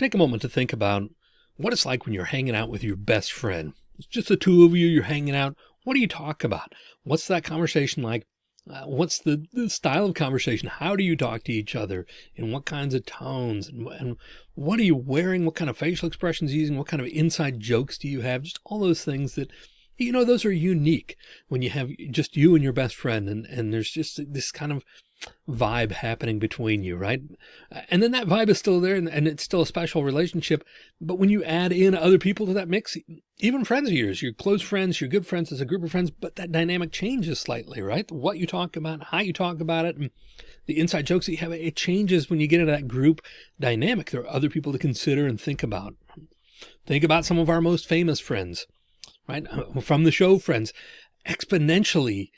Take a moment to think about what it's like when you're hanging out with your best friend. It's just the two of you, you're hanging out. What do you talk about? What's that conversation like? Uh, what's the, the style of conversation? How do you talk to each other? In what kinds of tones? And, and what are you wearing? What kind of facial expressions using? What kind of inside jokes do you have? Just all those things that, you know, those are unique when you have just you and your best friend. And, and there's just this kind of vibe happening between you, right? And then that vibe is still there and, and, it's still a special relationship. But when you add in other people to that mix, even friends of yours, your close friends, your good friends as a group of friends, but that dynamic changes slightly, right? What you talk about, how you talk about it, and the inside jokes that you have, it changes when you get into that group dynamic. There are other people to consider and think about. Think about some of our most famous friends, right? From the show friends, exponentially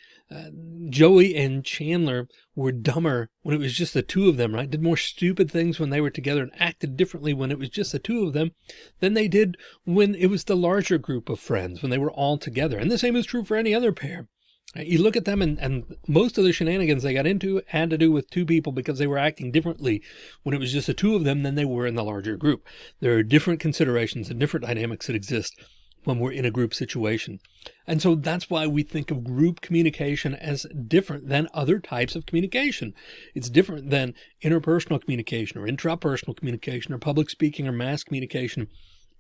Joey and Chandler were dumber when it was just the two of them, right? Did more stupid things when they were together and acted differently when it was just the two of them than they did when it was the larger group of friends, when they were all together. And the same is true for any other pair. You look at them and, and most of the shenanigans they got into had to do with two people because they were acting differently when it was just the two of them than they were in the larger group. There are different considerations and different dynamics that exist when we're in a group situation. And so that's why we think of group communication as different than other types of communication. It's different than interpersonal communication or intrapersonal communication or public speaking or mass communication.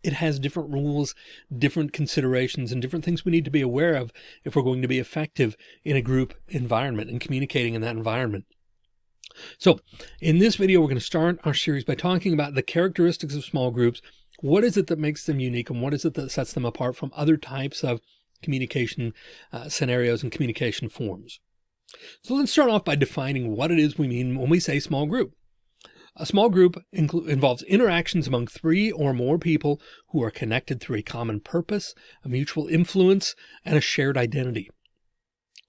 It has different rules, different considerations, and different things we need to be aware of if we're going to be effective in a group environment and communicating in that environment. So in this video, we're going to start our series by talking about the characteristics of small groups what is it that makes them unique and what is it that sets them apart from other types of communication uh, scenarios and communication forms? So let's start off by defining what it is we mean when we say small group. A small group involves interactions among three or more people who are connected through a common purpose, a mutual influence, and a shared identity.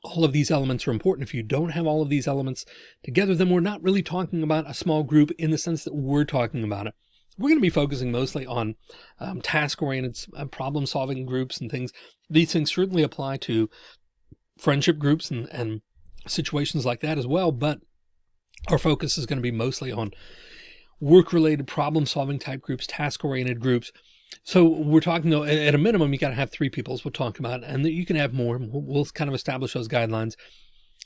All of these elements are important. If you don't have all of these elements together, then we're not really talking about a small group in the sense that we're talking about it. We're going to be focusing mostly on um, task-oriented uh, problem-solving groups and things. These things certainly apply to friendship groups and, and situations like that as well, but our focus is going to be mostly on work-related problem-solving type groups, task-oriented groups. So we're talking though, at a minimum, you got to have three people as we'll talk about, and you can have more. We'll kind of establish those guidelines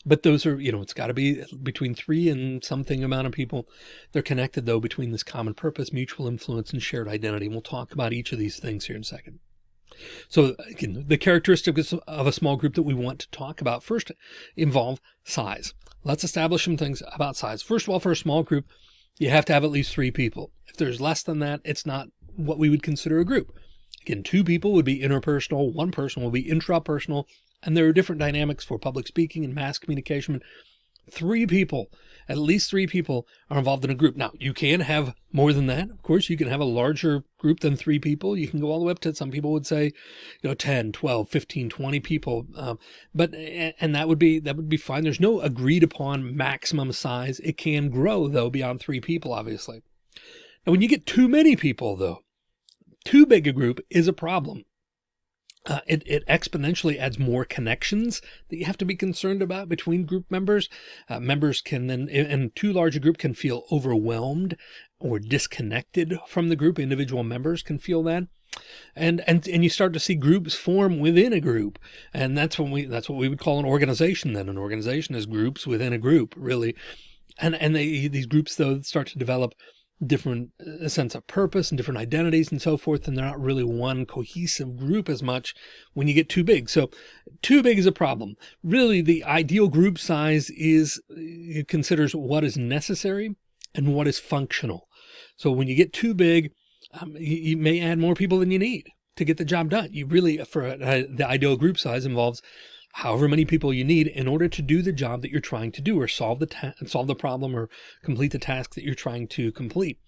but those are, you know, it's got to be between three and something amount of people. They're connected though between this common purpose, mutual influence, and shared identity. And we'll talk about each of these things here in a second. So again, the characteristics of a small group that we want to talk about first involve size. Let's establish some things about size. First of all, for a small group, you have to have at least three people. If there's less than that, it's not what we would consider a group. Again, two people would be interpersonal. One person will be intrapersonal and there are different dynamics for public speaking and mass communication. Three people, at least three people are involved in a group. Now you can have more than that. Of course, you can have a larger group than three people. You can go all the way up to some people would say, you know, 10, 12, 15, 20 people. Um, but, and that would be, that would be fine. There's no agreed upon maximum size. It can grow though beyond three people, obviously. Now, when you get too many people though, too big a group is a problem uh, it, it exponentially adds more connections that you have to be concerned about between group members. Uh, members can then, and too large a group can feel overwhelmed or disconnected from the group. Individual members can feel that. And, and, and you start to see groups form within a group. And that's when we, that's what we would call an organization. Then an organization is groups within a group really. And, and they, these groups though start to develop different uh, sense of purpose and different identities and so forth. And they're not really one cohesive group as much when you get too big. So too big is a problem. Really, the ideal group size is it considers what is necessary and what is functional. So when you get too big, um, you, you, may add more people than you need to get the job done. You really, for uh, the ideal group size involves however many people you need in order to do the job that you're trying to do or solve the solve the problem or complete the task that you're trying to complete.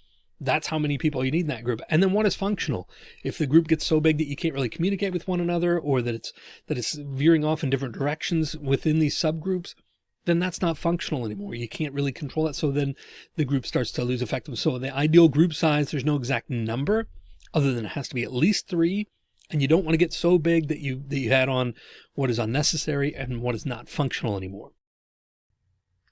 That's how many people you need in that group. And then what is functional? If the group gets so big that you can't really communicate with one another or that it's that it's veering off in different directions within these subgroups, then that's not functional anymore. You can't really control that. So then the group starts to lose effectiveness. So the ideal group size, there's no exact number other than it has to be at least three and you don't want to get so big that you that you had on what is unnecessary and what is not functional anymore.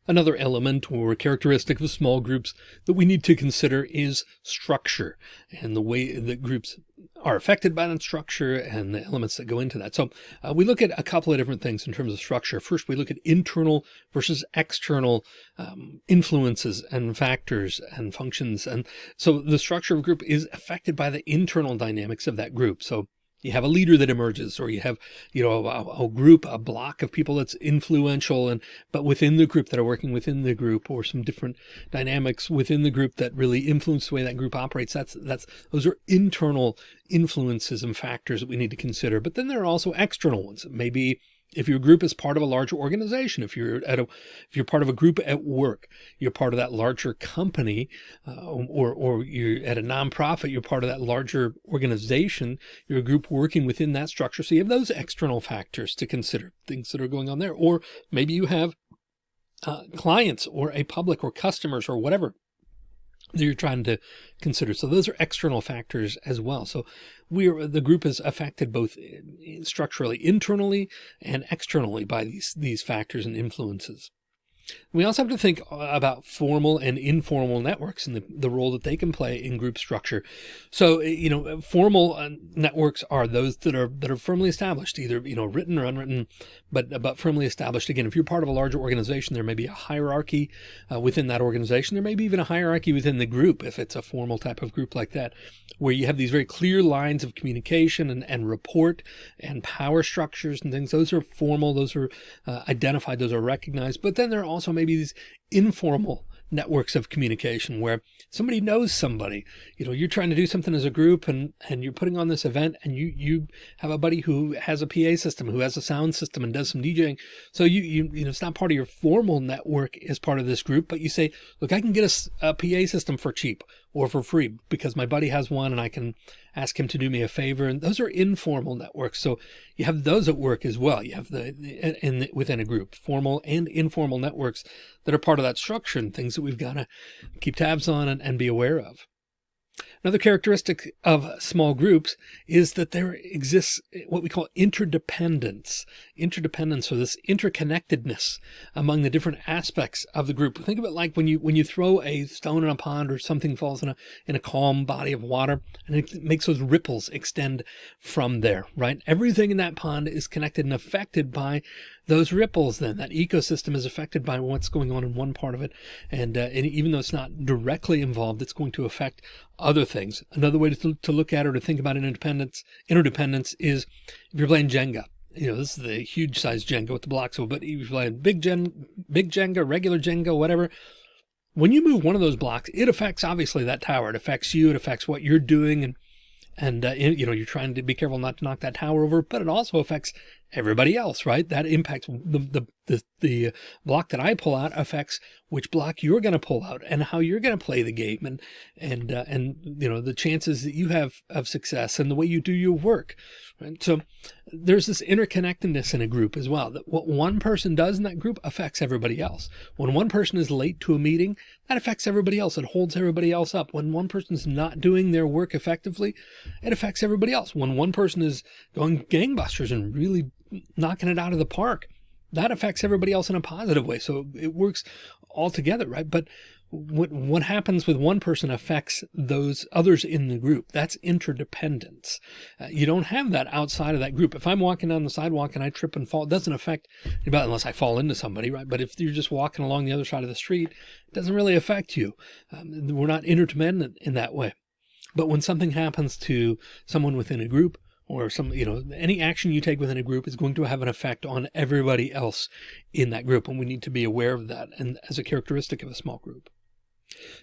Another element or characteristic of small groups that we need to consider is structure and the way that groups are affected by that structure and the elements that go into that. So uh, we look at a couple of different things in terms of structure. First, we look at internal versus external um, influences and factors and functions. And so the structure of a group is affected by the internal dynamics of that group. So you have a leader that emerges or you have, you know, a, a, group, a block of people that's influential and, but within the group that are working within the group or some different dynamics within the group that really influence the way that group operates. That's, that's, those are internal influences and factors that we need to consider. But then there are also external ones. Maybe if your group is part of a larger organization, if you're at a, if you're part of a group at work, you're part of that larger company, uh, or, or you're at a nonprofit, you're part of that larger organization, you're a group working within that structure. So you have those external factors to consider things that are going on there, or maybe you have uh, clients or a public or customers or whatever that you're trying to consider. So those are external factors as well. So we're, the group is affected both eh, structurally, internally and externally by these, these factors and influences. We also have to think about formal and informal networks and the, the role that they can play in group structure. So, eh, you know, formal uh, networks are those that are, that are firmly established, either, you know, written or unwritten, but, but firmly established. Again, if you're part of a larger organization, there may be a hierarchy uh, within that organization. There may be even a hierarchy within the group, if it's a formal type of group like that, where you have these very clear lines of communication and, and report and power structures and things. Those are formal. Those are uh, identified. Those are recognized. But then there are also maybe these informal networks of communication where somebody knows somebody, you know, you're trying to do something as a group and, and you're putting on this event and you, you have a buddy who has a PA system, who has a sound system and does some DJing. So you, you, you know, it's not part of your formal network as part of this group, but you say, look, I can get a, a PA system for cheap or for free because my buddy has one and I can ask him to do me a favor. And those are informal networks. So you have those at work as well. You have the, the, within a group, formal and informal networks that are part of that structure and things that we've got to keep tabs on and, and be aware of. Another characteristic of small groups is that there exists what we call interdependence, interdependence or this interconnectedness among the different aspects of the group. Think of it like when you when you throw a stone in a pond or something falls in a in a calm body of water and it makes those ripples extend from there, right? Everything in that pond is connected and affected by those ripples then that ecosystem is affected by what's going on in one part of it and, uh, and even though it's not directly involved it's going to affect other things. Another way to, to look at or to think about interdependence interdependence is if you're playing jenga. You know this is the huge size jenga with the blocks but if you're playing big gen big jenga regular jenga whatever when you move one of those blocks it affects obviously that tower. It affects you. It affects what you're doing and and uh, you know you're trying to be careful not to knock that tower over but it also affects everybody else, right? That impacts the, the, the, the block that I pull out affects which block you're going to pull out and how you're going to play the game and, and, uh, and, you know, the chances that you have of success and the way you do your work. Right? So there's this interconnectedness in a group as well, that what one person does in that group affects everybody else. When one person is late to a meeting, that affects everybody else. It holds everybody else up. When one person's not doing their work effectively, it affects everybody else. When one person is going gangbusters and really knocking it out of the park, that affects everybody else in a positive way. So it works all together, right? But what, what happens with one person affects those others in the group. That's interdependence. Uh, you don't have that outside of that group. If I'm walking down the sidewalk and I trip and fall, it doesn't affect anybody unless I fall into somebody, right? But if you're just walking along the other side of the street, it doesn't really affect you. Um, we're not interdependent in that way. But when something happens to someone within a group, or some, you know, any action you take within a group is going to have an effect on everybody else in that group. And we need to be aware of that. And as a characteristic of a small group.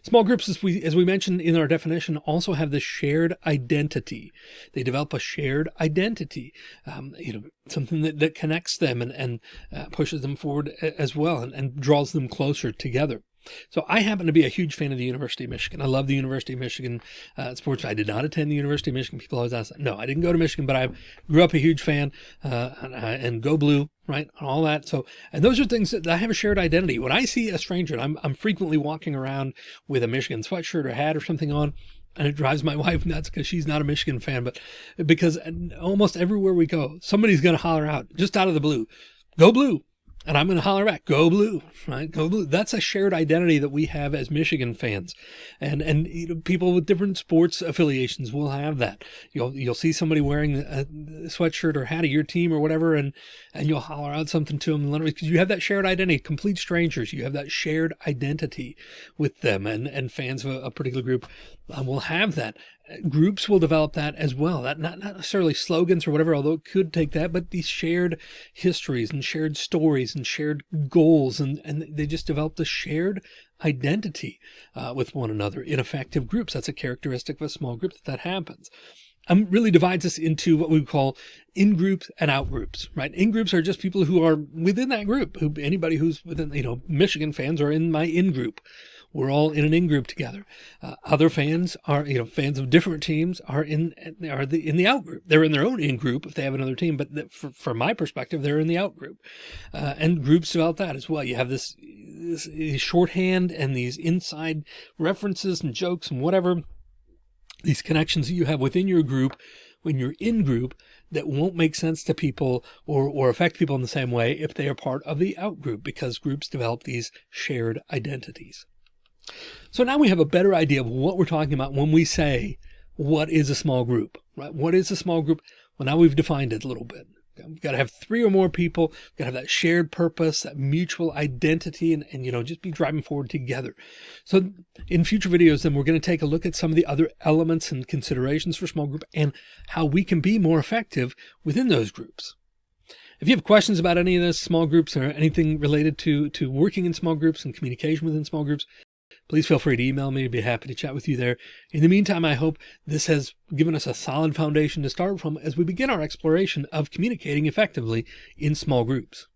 Small groups, as we, as we mentioned in our definition, also have this shared identity. They develop a shared identity, um, you know, something that, that connects them and, and uh, pushes them forward as well and, and draws them closer together. So I happen to be a huge fan of the University of Michigan. I love the University of Michigan uh, sports. I did not attend the University of Michigan. People always ask, no, I didn't go to Michigan, but I grew up a huge fan uh, and, uh, and, go blue, right? And all that. So, and those are things that I have a shared identity. When I see a stranger, and I'm, I'm frequently walking around with a Michigan sweatshirt or hat or something on, and it drives my wife nuts because she's not a Michigan fan, but because almost everywhere we go, somebody's going to holler out just out of the blue, go blue, and I'm going to holler back, go blue, right? Go blue. That's a shared identity that we have as Michigan fans. And, and you know, people with different sports affiliations will have that. You'll, you'll see somebody wearing a sweatshirt or hat of your team or whatever, and, and you'll holler out something to them because you have that shared identity, complete strangers. You have that shared identity with them and, and fans of a, a particular group will have that groups will develop that as well. That not, not necessarily slogans or whatever, although it could take that, but these shared histories and shared stories and shared goals. And, and they just develop the shared identity uh, with one another in effective groups. That's a characteristic of a small group that that happens. Um, really divides us into what we call in groups and out groups, right? In groups are just people who are within that group, who anybody who's within, you know, Michigan fans are in my in group. We're all in an in group together. Uh, other fans are, you know, fans of different teams are in, are the, in the out group. They're in their own in group if they have another team, but the, for, from my perspective, they're in the out group. Uh, and groups develop that as well. You have this, this shorthand and these inside references and jokes and whatever, these connections that you have within your group when you're in group that won't make sense to people or, or affect people in the same way if they are part of the out group because groups develop these shared identities. So now we have a better idea of what we're talking about when we say, what is a small group, right? What is a small group? Well, now we've defined it a little bit. We've got to have three or more people, we've got to have that shared purpose, that mutual identity, and, and, you know, just be driving forward together. So in future videos, then we're going to take a look at some of the other elements and considerations for small group and how we can be more effective within those groups. If you have questions about any of this small groups or anything related to, to working in small groups and communication within small groups, please feel free to email me. I'd be happy to chat with you there. In the meantime, I hope this has given us a solid foundation to start from as we begin our exploration of communicating effectively in small groups.